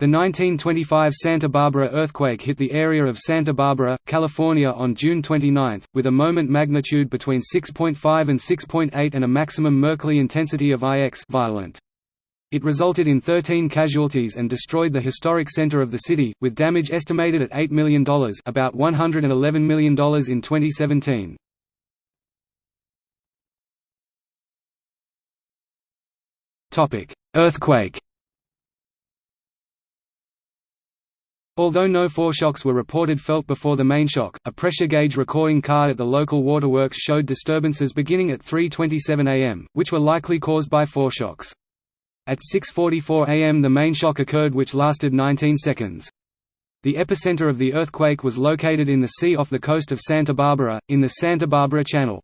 The 1925 Santa Barbara earthquake hit the area of Santa Barbara, California on June 29, with a moment magnitude between 6.5 and 6.8 and a maximum Mercalli intensity of IX violent. It resulted in 13 casualties and destroyed the historic center of the city, with damage estimated at $8 million about $111 million in 2017. Earthquake Although no foreshocks were reported felt before the main shock, a pressure gauge recording card at the local waterworks showed disturbances beginning at 3.27 am, which were likely caused by foreshocks. At 6.44 am the main shock occurred which lasted 19 seconds. The epicenter of the earthquake was located in the sea off the coast of Santa Barbara, in the Santa Barbara Channel.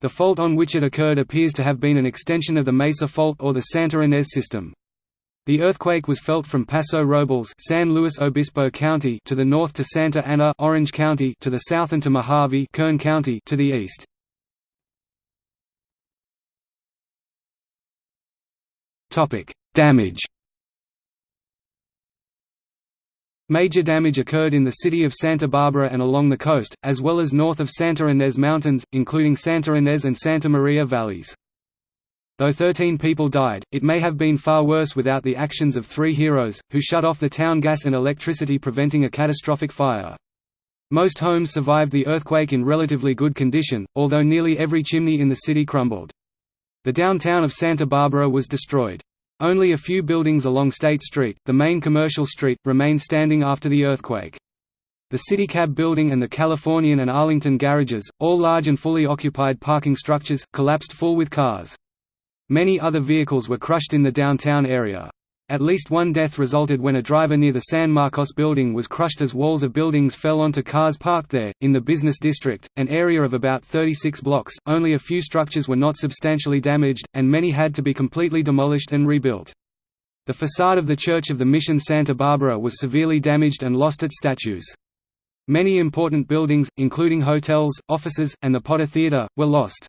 The fault on which it occurred appears to have been an extension of the Mesa Fault or the Santa Ynez system. The earthquake was felt from Paso Robles San Luis Obispo County to the north to Santa Ana Orange County to the south and to Mojave Kern County to the east. Topic: Damage. Major damage occurred in the city of Santa Barbara and along the coast, as well as north of Santa Ynez Mountains, including Santa Ynez and Santa Maria valleys. Though 13 people died, it may have been far worse without the actions of three heroes, who shut off the town gas and electricity preventing a catastrophic fire. Most homes survived the earthquake in relatively good condition, although nearly every chimney in the city crumbled. The downtown of Santa Barbara was destroyed. Only a few buildings along State Street, the main commercial street, remained standing after the earthquake. The CityCab building and the Californian and Arlington garages, all large and fully occupied parking structures, collapsed full with cars. Many other vehicles were crushed in the downtown area. At least one death resulted when a driver near the San Marcos building was crushed as walls of buildings fell onto cars parked there. In the business district, an area of about 36 blocks, only a few structures were not substantially damaged, and many had to be completely demolished and rebuilt. The facade of the Church of the Mission Santa Barbara was severely damaged and lost its statues. Many important buildings, including hotels, offices, and the Potter Theater, were lost.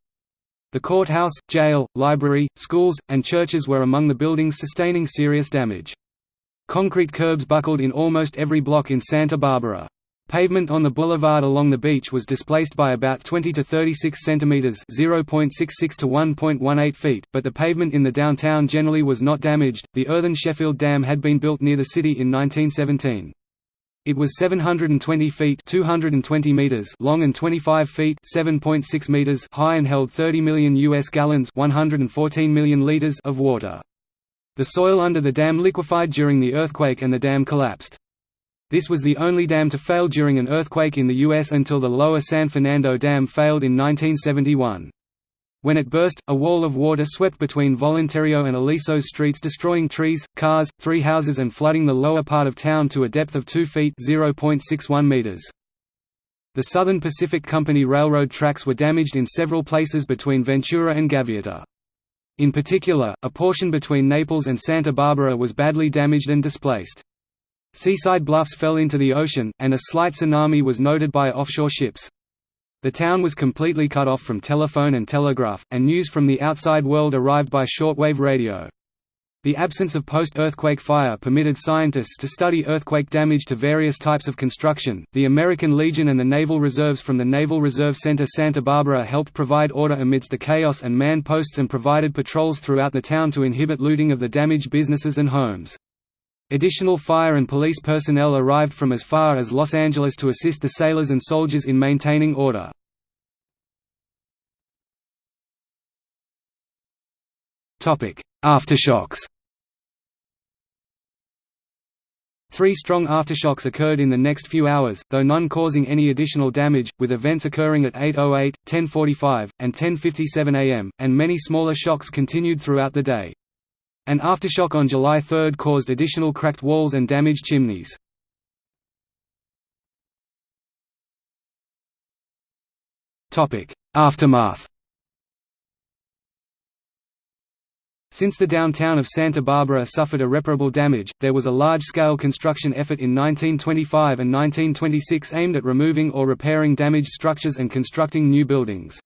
The courthouse, jail, library, schools, and churches were among the buildings sustaining serious damage. Concrete curbs buckled in almost every block in Santa Barbara. Pavement on the boulevard along the beach was displaced by about 20 to 36 centimeters (0.66 to 1.18 feet), but the pavement in the downtown generally was not damaged. The earthen Sheffield Dam had been built near the city in 1917. It was 720 feet 220 meters long and 25 feet 7.6 meters high and held 30 million US gallons 114 million liters of water. The soil under the dam liquefied during the earthquake and the dam collapsed. This was the only dam to fail during an earthquake in the U.S. until the lower San Fernando Dam failed in 1971. When it burst, a wall of water swept between Voluntario and Aliso streets destroying trees, cars, three houses and flooding the lower part of town to a depth of 2 feet meters. The Southern Pacific Company railroad tracks were damaged in several places between Ventura and Gaviota. In particular, a portion between Naples and Santa Barbara was badly damaged and displaced. Seaside bluffs fell into the ocean, and a slight tsunami was noted by offshore ships. The town was completely cut off from telephone and telegraph, and news from the outside world arrived by shortwave radio. The absence of post-earthquake fire permitted scientists to study earthquake damage to various types of construction. The American Legion and the naval reserves from the Naval Reserve Center Santa Barbara helped provide order amidst the chaos and manned posts and provided patrols throughout the town to inhibit looting of the damaged businesses and homes. Additional fire and police personnel arrived from as far as Los Angeles to assist the sailors and soldiers in maintaining order. Aftershocks Three strong aftershocks occurred in the next few hours, though none causing any additional damage, with events occurring at 8.08, 10.45, and 10.57 am, and many smaller shocks continued throughout the day. An aftershock on July 3 caused additional cracked walls and damaged chimneys. Aftermath Since the downtown of Santa Barbara suffered irreparable damage, there was a large-scale construction effort in 1925 and 1926 aimed at removing or repairing damaged structures and constructing new buildings.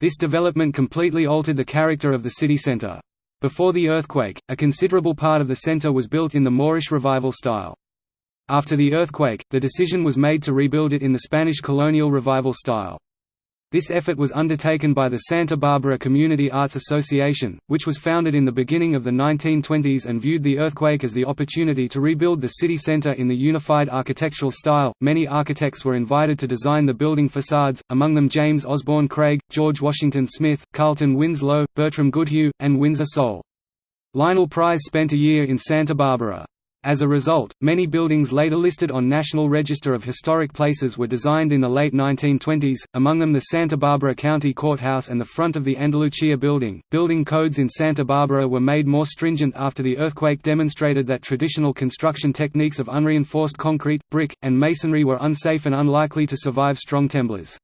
This development completely altered the character of the city center. Before the earthquake, a considerable part of the center was built in the Moorish Revival style. After the earthquake, the decision was made to rebuild it in the Spanish colonial revival style. This effort was undertaken by the Santa Barbara Community Arts Association, which was founded in the beginning of the 1920s and viewed the earthquake as the opportunity to rebuild the city center in the unified architectural style. Many architects were invited to design the building facades, among them James Osborne Craig, George Washington Smith, Carlton Winslow, Bertram Goodhue, and Winsor Soule. Lionel Pries spent a year in Santa Barbara. As a result, many buildings later listed on National Register of Historic Places were designed in the late 1920s, among them the Santa Barbara County Courthouse and the front of the Andalucia building. Building codes in Santa Barbara were made more stringent after the earthquake demonstrated that traditional construction techniques of unreinforced concrete, brick, and masonry were unsafe and unlikely to survive strong temblors.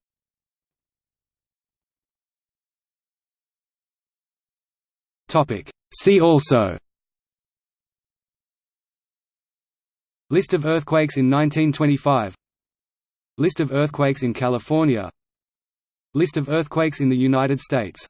See also List of earthquakes in 1925 List of earthquakes in California. List of earthquakes in the United States